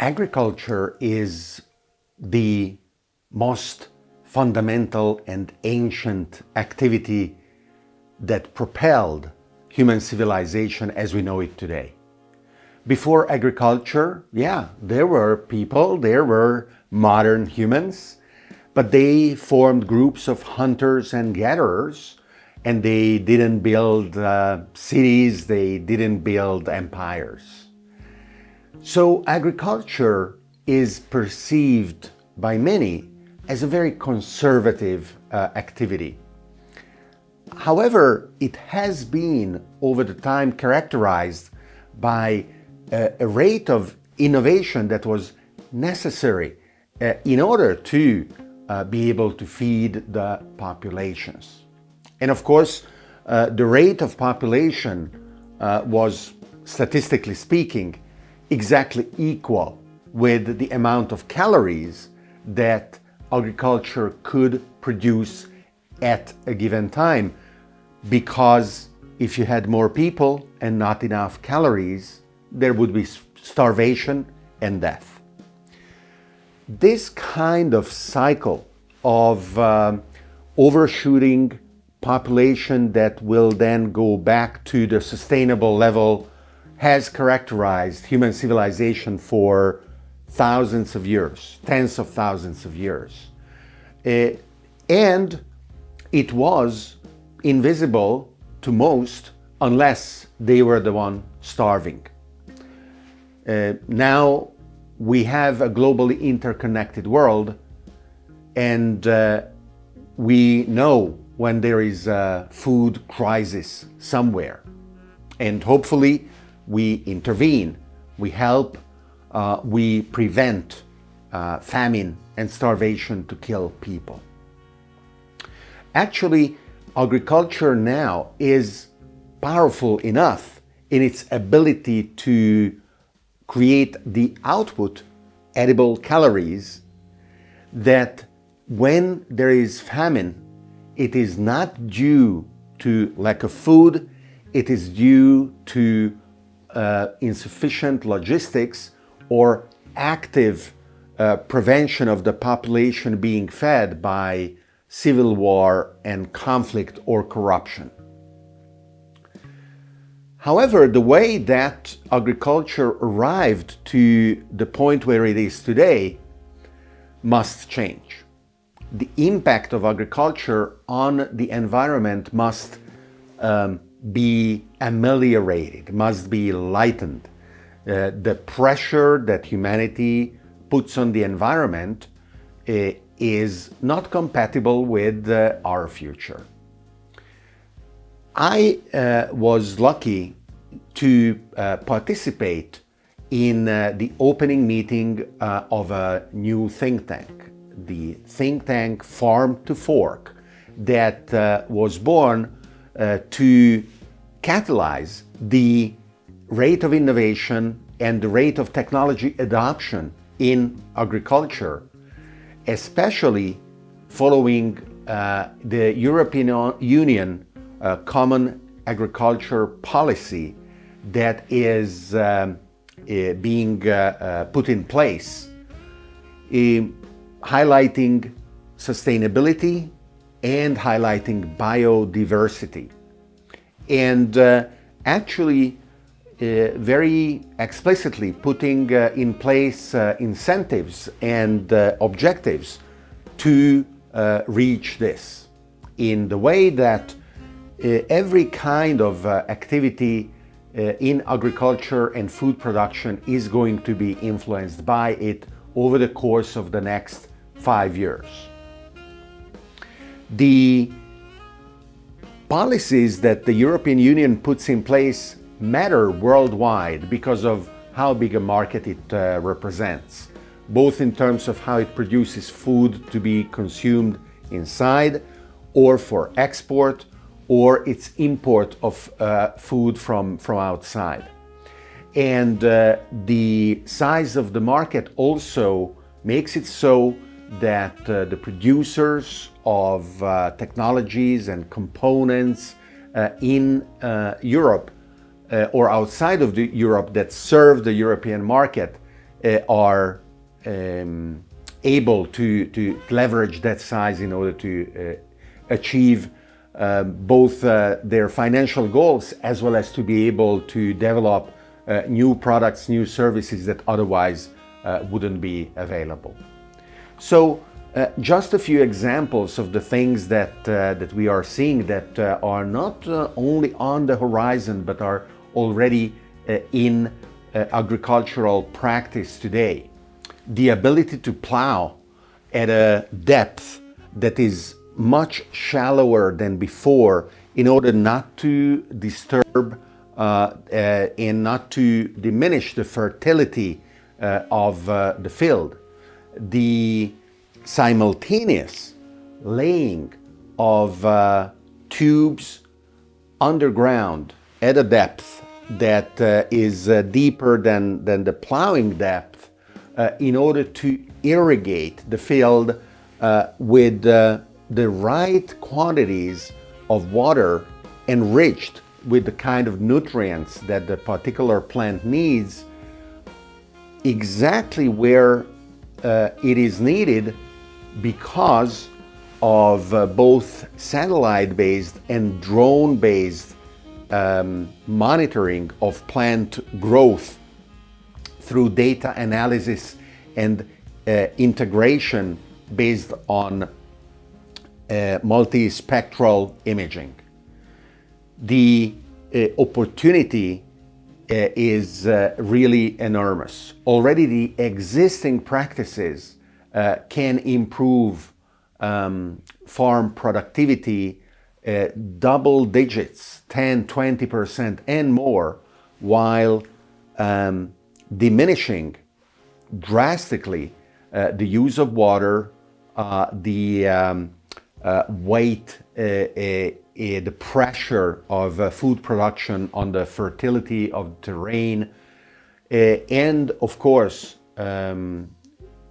agriculture is the most fundamental and ancient activity that propelled human civilization as we know it today. Before agriculture, yeah, there were people, there were modern humans, but they formed groups of hunters and gatherers and they didn't build uh, cities, they didn't build empires. So agriculture is perceived by many as a very conservative uh, activity. However, it has been over the time characterized by a, a rate of innovation that was necessary uh, in order to uh, be able to feed the populations. And of course, uh, the rate of population uh, was, statistically speaking, exactly equal with the amount of calories that agriculture could produce at a given time because if you had more people and not enough calories, there would be starvation and death. This kind of cycle of um, overshooting population that will then go back to the sustainable level has characterized human civilization for thousands of years, tens of thousands of years. Uh, and it was invisible to most unless they were the one starving. Uh, now we have a globally interconnected world and uh, we know when there is a food crisis somewhere and hopefully we intervene, we help, uh, we prevent uh, famine and starvation to kill people. Actually, agriculture now is powerful enough in its ability to create the output, edible calories, that when there is famine, it is not due to lack of food, it is due to uh, insufficient logistics or active uh, prevention of the population being fed by civil war and conflict or corruption. However, the way that agriculture arrived to the point where it is today must change. The impact of agriculture on the environment must um, be ameliorated, must be lightened. Uh, the pressure that humanity puts on the environment uh, is not compatible with uh, our future. I uh, was lucky to uh, participate in uh, the opening meeting of a new think tank, the think tank Farm to Fork, that was born uh, to catalyze the rate of innovation and the rate of technology adoption in agriculture, especially following uh, the European Union uh, Common Agriculture Policy that is um, uh, being uh, uh, put in place, highlighting sustainability and highlighting biodiversity. And uh, actually uh, very explicitly putting uh, in place uh, incentives and uh, objectives to uh, reach this in the way that every kind of activity in agriculture and food production is going to be influenced by it over the course of the next five years the policies that the European Union puts in place matter worldwide because of how big a market it uh, represents, both in terms of how it produces food to be consumed inside or for export or its import of uh, food from, from outside. And uh, the size of the market also makes it so that uh, the producers of uh, technologies and components uh, in uh, Europe uh, or outside of the Europe that serve the European market are um, able to, to leverage that size in order to uh, achieve both uh, their financial goals as well as to be able to develop uh, new products, new services that otherwise uh, wouldn't be available. So uh, just a few examples of the things that, uh, that we are seeing that are not only on the horizon but are already in agricultural practice today. The ability to plow at a depth that is much shallower than before in order not to disturb uh, uh, and not to diminish the fertility uh, of uh, the field. The simultaneous laying of uh, tubes underground at a depth that uh, is deeper than, than the plowing depth in order to irrigate the field with the right quantities of water enriched with the kind of nutrients that the particular plant needs exactly where uh, it is needed because of uh, both satellite-based and drone-based um, monitoring of plant growth through data analysis and uh, integration based on uh, multispectral imaging. The uh, opportunity is uh, really enormous. Already the existing practices uh, can improve um, farm productivity uh, double digits, 10, 20% and more, while um, diminishing drastically the use of water, the um, uh, weight, uh, uh, the pressure of food production on the fertility of the terrain, and of course, um,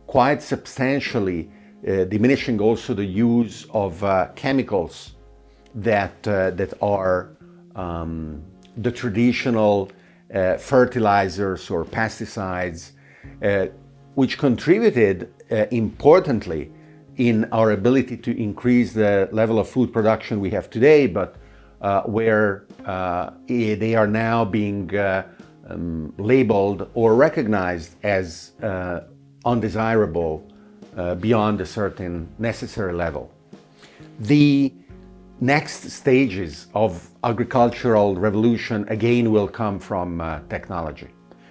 quite substantially diminishing also the use of chemicals that, that are um, the traditional uh, fertilizers or pesticides, uh, which contributed uh, importantly in our ability to increase the level of food production we have today, but uh, where uh, they are now being uh, um, labeled or recognized as uh, undesirable uh, beyond a certain necessary level. The next stages of agricultural revolution again will come from technology.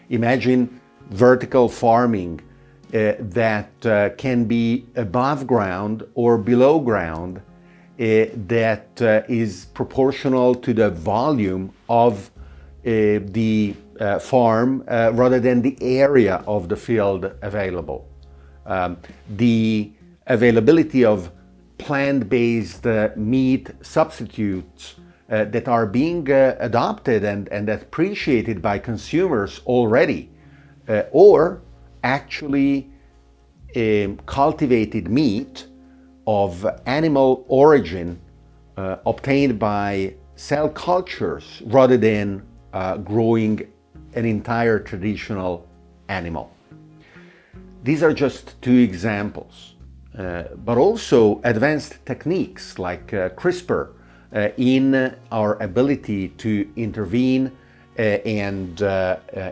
Imagine vertical farming uh, that uh, can be above ground or below ground uh, that uh, is proportional to the volume of uh, the uh, farm rather than the area of the field available. Um, the availability of plant-based meat substitutes that are being adopted and, and appreciated by consumers already or actually um, cultivated meat of animal origin uh, obtained by cell cultures rather than uh, growing an entire traditional animal. These are just two examples, uh, but also advanced techniques like uh, CRISPR uh, in our ability to intervene uh, and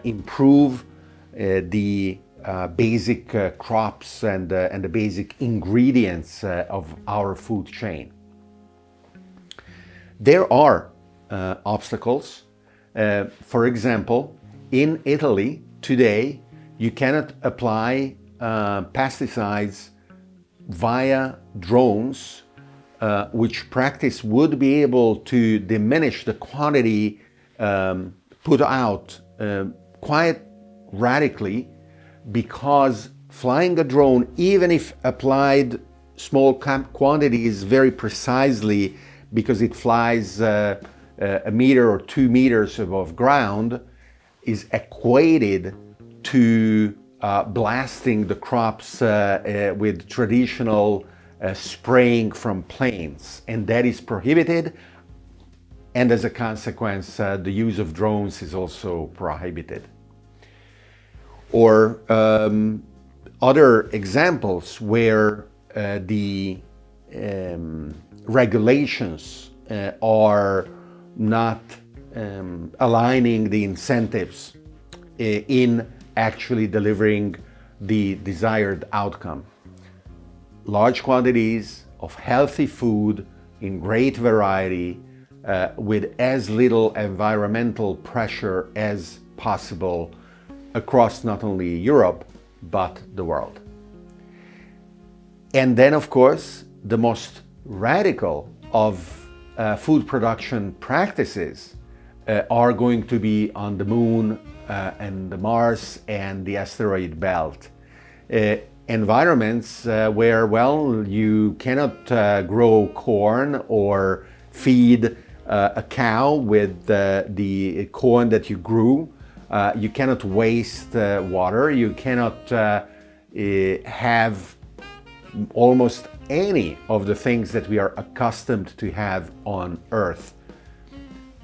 improve the uh, basic uh, crops and, uh, and the basic ingredients uh, of our food chain. There are uh, obstacles. for example, in Italy today, you cannot apply pesticides via drones, which practice would be able to diminish the quantity um, put out quite radically because flying a drone, even if applied small quantities very precisely because it flies uh, uh, a meter or two meters above ground, is equated to uh, blasting the crops uh, uh, with traditional uh, spraying from planes. And that is prohibited. And as a consequence, the use of drones is also prohibited. Or um, other examples where uh, the um, regulations uh, are not um, aligning the incentives uh, in actually delivering the desired outcome. Large quantities of healthy food in great variety uh, with as little environmental pressure as possible across not only Europe, but the world. And then, of course, the most radical of uh, food production practices uh, are going to be on the moon uh, and the Mars and the asteroid belt. Uh, environments uh, where, well, you cannot uh, grow corn or feed a cow with the corn that you grew. Uh, you cannot waste uh, water. You cannot uh, eh, have almost any of the things that we are accustomed to have on Earth.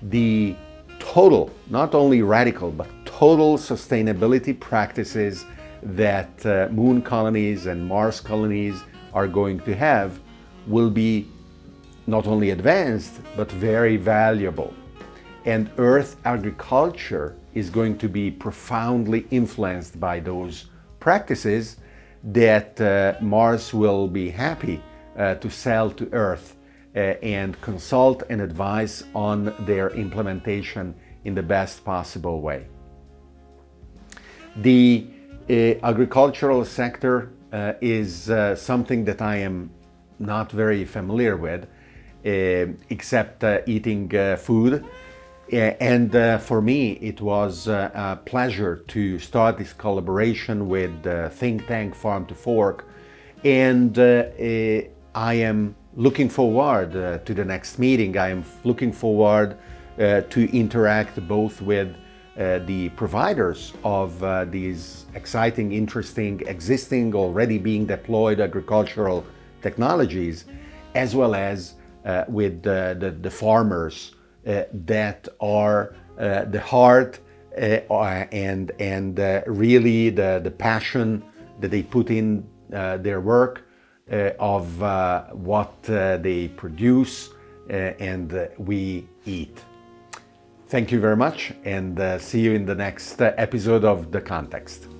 The total, not only radical, but total sustainability practices that uh, moon colonies and Mars colonies are going to have will be not only advanced, but very valuable. And Earth agriculture is going to be profoundly influenced by those practices that uh, Mars will be happy uh, to sell to Earth uh, and consult and advise on their implementation in the best possible way. The uh, agricultural sector uh, is uh, something that I am not very familiar with, except eating food. And uh, for me, it was uh, a pleasure to start this collaboration with uh, think tank Farm to Fork. And I am looking forward to the next meeting. I am looking forward to interact both with uh, the providers of uh, these exciting, interesting, existing, already being deployed agricultural technologies, as well as uh, with the, the, farmers uh, Uh, that are uh, the heart uh, uh and, and uh, really the, the passion that they put in their work of what they produce and we eat. Thank you very much and uh, see you in the next uh, episode of The Context.